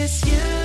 Miss you.